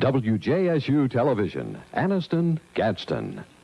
WJSU Television, Anniston, Gadsden.